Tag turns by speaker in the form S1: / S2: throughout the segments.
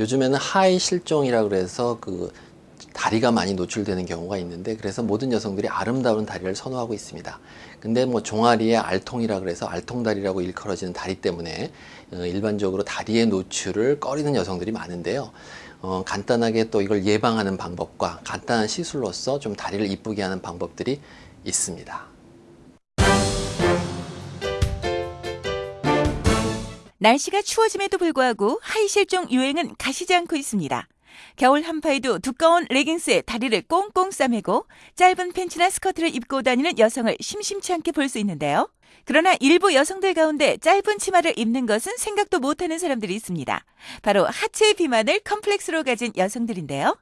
S1: 요즘에는 하이 실종이라 그래서 그 다리가 많이 노출되는 경우가 있는데 그래서 모든 여성들이 아름다운 다리를 선호하고 있습니다. 근데 뭐 종아리의 알통이라 그래서 알통다리라고 일컬어지는 다리 때문에 어, 일반적으로 다리의 노출을 꺼리는 여성들이 많은데요. 어, 간단하게 또 이걸 예방하는 방법과 간단한 시술로서 좀 다리를 이쁘게 하는 방법들이 있습니다.
S2: 날씨가 추워짐에도 불구하고 하이실종 유행은 가시지 않고 있습니다. 겨울 한파에도 두꺼운 레깅스에 다리를 꽁꽁 싸매고 짧은 팬츠나 스커트를 입고 다니는 여성을 심심치 않게 볼 수 있는데요. 그러나 일부 여성들 가운데 짧은 치마를 입는 것은 생각도 못하는 사람들이 있습니다. 바로 하체 비만을 컴플렉스로 가진 여성들인데요.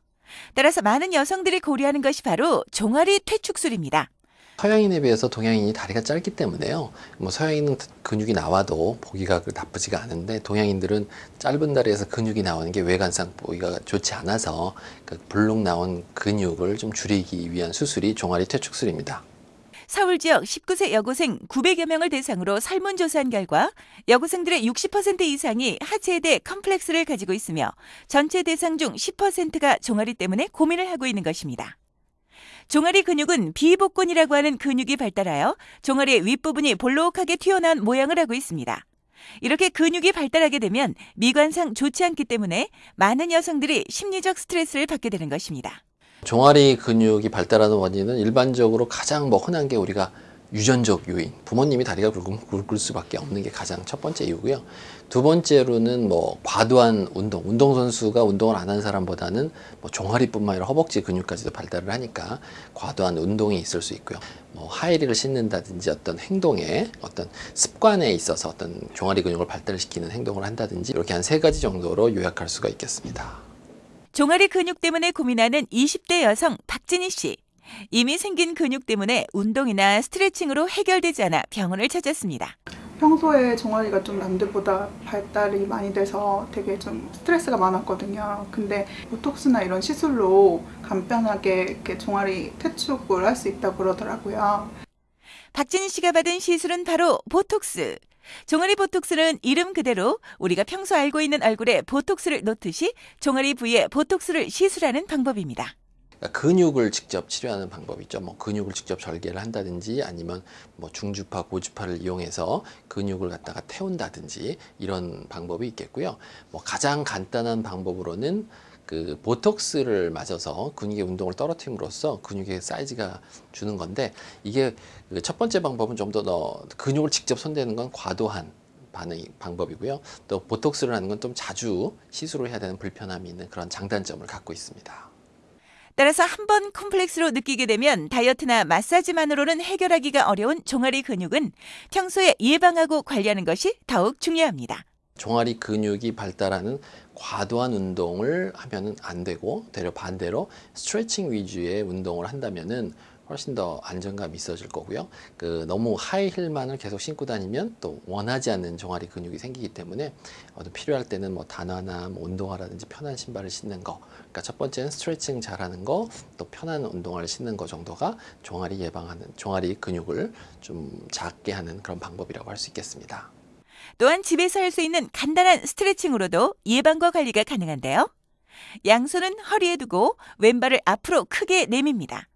S2: 따라서 많은 여성들이 고려하는 것이 바로 종아리 퇴축술입니다.
S1: 서양인에 비해서 동양인이 다리가 짧기 때문에요. 뭐 서양인은 근육이 나와도 보기가 그 나쁘지가 않은데 동양인들은 짧은 다리에서 근육이 나오는 게 외관상 보기가 좋지 않아서 그 불룩 나온 근육을 좀 줄이기 위한 수술이 종아리 퇴축술입니다.
S2: 서울 지역 19세 여고생 900여 명을 대상으로 설문조사한 결과 여고생들의 60% 이상이 하체에 대해 컴플렉스를 가지고 있으며 전체 대상 중 10%가 종아리 때문에 고민을 하고 있는 것입니다. 종아리 근육은 비복근이라고 하는 근육이 발달하여 종아리의 윗부분이 볼록하게 튀어나온 모양을 하고 있습니다. 이렇게 근육이 발달하게 되면 미관상 좋지 않기 때문에 많은 여성들이 심리적 스트레스를 받게 되는 것입니다.
S1: 종아리 근육이 발달하는 원인은 일반적으로 가장 뭐 흔한 게 우리가 유전적 요인, 부모님이 다리가 굵을 수밖에 없는 게 가장 첫 번째 이유고요. 두 번째로는 뭐 과도한 운동, 운동선수가 운동을 안 한 사람보다는 뭐 종아리뿐만 아니라 허벅지 근육까지도 발달을 하니까 과도한 운동이 있을 수 있고요. 뭐 하이힐을 신는다든지 어떤 행동에 어떤 습관에 있어서 어떤 종아리 근육을 발달시키는 행동을 한다든지 이렇게 한 세 가지 정도로 요약할 수가 있겠습니다.
S2: 종아리 근육 때문에 고민하는 20대 여성 박진희 씨. 이미 생긴 근육 때문에 운동이나 스트레칭으로 해결되지 않아 병원을 찾았습니다.
S3: 평소에 종아리가 좀 남들보다 발달이 많이 돼서 되게 좀 스트레스가 많았거든요. 근데 보톡스나 이런 시술로 간편하게 이렇게 종아리 퇴축을 할 수 있다고 그러더라고요.
S2: 박진희 씨가 받은 시술은 바로 보톡스. 종아리 보톡스는 이름 그대로 우리가 평소 알고 있는 얼굴에 보톡스를 놓듯이 종아리 부위에 보톡스를 시술하는 방법입니다.
S1: 그러니까 근육을 직접 치료하는 방법이 있죠. 뭐 근육을 직접 절개를 한다든지 아니면 뭐 중주파, 고주파를 이용해서 근육을 갖다가 태운다든지 이런 방법이 있겠고요. 뭐 가장 간단한 방법으로는 그 보톡스를 맞아서 근육의 운동을 떨어뜨림으로써 근육의 사이즈가 주는 건데 이게 그 첫 번째 방법은 좀 더 근육을 직접 손대는 건 과도한 반응 방법이고요. 또 보톡스를 하는 건 좀 자주 시술을 해야 되는 불편함이 있는 그런 장단점을 갖고 있습니다.
S2: 따라서 한 번 콤플렉스로 느끼게 되면 다이어트나 마사지만으로는 해결하기가 어려운 종아리 근육은 평소에 예방하고 관리하는 것이 더욱 중요합니다.
S1: 종아리 근육이 발달하는 과도한 운동을 하면 안 되고 되려 반대로 스트레칭 위주의 운동을 한다면은 훨씬 더 안정감이 있어질 거고요. 그 너무 하이힐만을 계속 신고 다니면 또 원하지 않는 종아리 근육이 생기기 때문에 어떤 필요할 때는 뭐 단화나 뭐 운동화라든지 편한 신발을 신는 거. 그러니까 첫 번째는 스트레칭 잘하는 거, 또 편한 운동화를 신는 거 정도가 종아리 예방하는 종아리 근육을 좀 작게 하는 그런 방법이라고 할 수 있겠습니다.
S2: 또한 집에서 할 수 있는 간단한 스트레칭으로도 예방과 관리가 가능한데요. 양손은 허리에 두고 왼발을 앞으로 크게 내밉니다.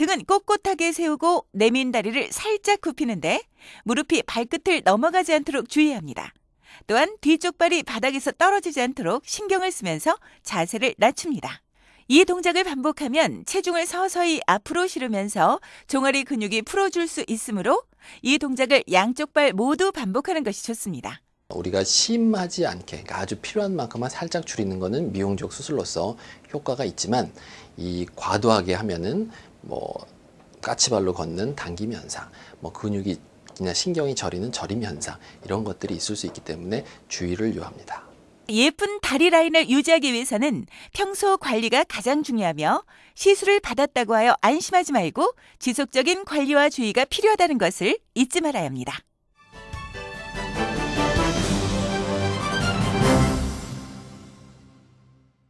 S2: 등은 꼿꼿하게 세우고 내민 다리를 살짝 굽히는데 무릎이 발끝을 넘어가지 않도록 주의합니다. 또한 뒤쪽 발이 바닥에서 떨어지지 않도록 신경을 쓰면서 자세를 낮춥니다. 이 동작을 반복하면 체중을 서서히 앞으로 실으면서 종아리 근육이 풀어줄 수 있으므로 이 동작을 양쪽 발 모두 반복하는 것이 좋습니다.
S1: 우리가 심하지 않게 그러니까 아주 필요한 만큼만 살짝 줄이는 것은 미용적 수술로서 효과가 있지만 이 과도하게 하면은 뭐 까치발로 걷는 당김 현상, 뭐 근육이 그냥 신경이 저리는 저림 현상 이런 것들이 있을 수 있기 때문에 주의를 요합니다.
S2: 예쁜 다리 라인을 유지하기 위해서는 평소 관리가 가장 중요하며 시술을 받았다고 하여 안심하지 말고 지속적인 관리와 주의가 필요하다는 것을 잊지 말아야 합니다.